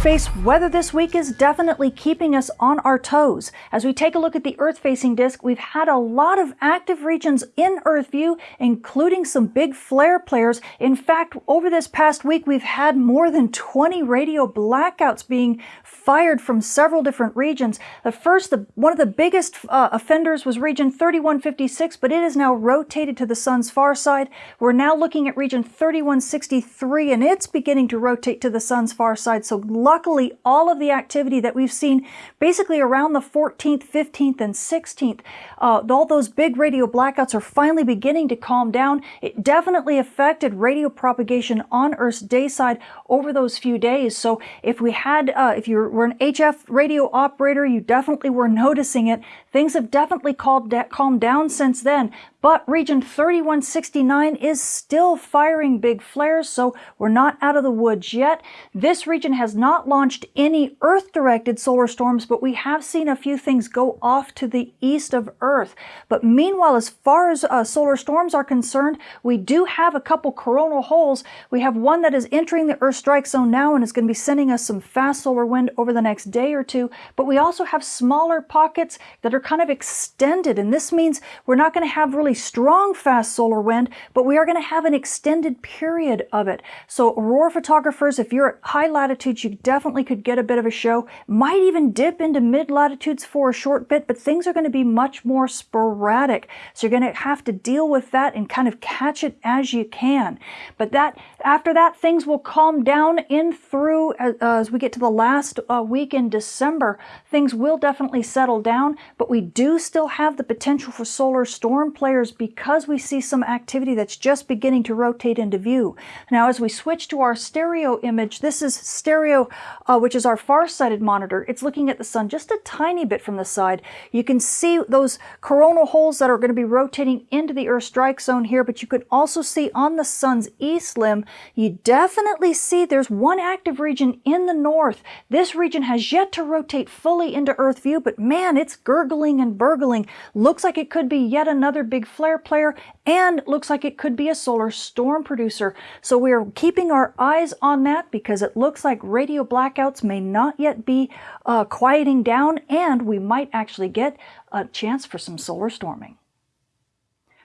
Space weather this week is definitely keeping us on our toes. As we take a look at the Earth-facing disk, we've had a lot of active regions in Earth view, including some big flare players. In fact, over this past week, we've had more than 20 radio blackouts being fired from several different regions. The first, the, one of the biggest uh, offenders was region 3156, but it is now rotated to the sun's far side. We're now looking at region 3163, and it's beginning to rotate to the sun's far side. So luckily, all of the activity that we've seen basically around the 14th, 15th, and 16th, uh, all those big radio blackouts are finally beginning to calm down. It definitely affected radio propagation on Earth's day side over those few days. So if we had, uh, if you were an HF radio operator, you definitely were noticing it. Things have definitely calmed, calmed down since then, but region 3169 is still firing big flares, so we're not out of the woods yet. This region has not launched any Earth-directed solar storms, but we have seen a few things go off to the east of Earth. But meanwhile, as far as uh, solar storms are concerned, we do have a couple coronal holes. We have one that is entering the Earth strike zone now and is going to be sending us some fast solar wind over the next day or two. But we also have smaller pockets that are kind of extended, and this means we're not going to have really strong fast solar wind, but we are going to have an extended period of it. So aurora photographers, if you're at high latitudes, you definitely could get a bit of a show. Might even dip into mid latitudes for a short bit, but things are going to be much more sporadic. So you're going to have to deal with that and kind of catch it as you can. But that after that, things will calm down in through as, uh, as we get to the last uh, week in December. Things will definitely settle down, but we do still have the potential for solar storm players because we see some activity that's just beginning to rotate into view. Now, as we switch to our stereo image, this is stereo, uh, which is our far-sighted monitor. It's looking at the sun just a tiny bit from the side. You can see those coronal holes that are going to be rotating into the Earth strike zone here, but you can also see on the sun's east limb, you definitely see there's one active region in the north. This region has yet to rotate fully into Earth view, but man, it's gurgling and burgling. Looks like it could be yet another big flare player and looks like it could be a solar storm producer. So we are keeping our eyes on that because it looks like radio blackouts may not yet be uh, quieting down and we might actually get a chance for some solar storming.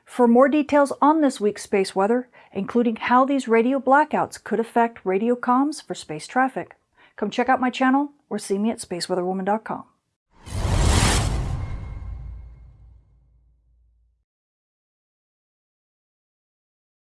For more details on this week's space weather, including how these radio blackouts could affect radio comms for space traffic, come check out my channel or see me at spaceweatherwoman.com.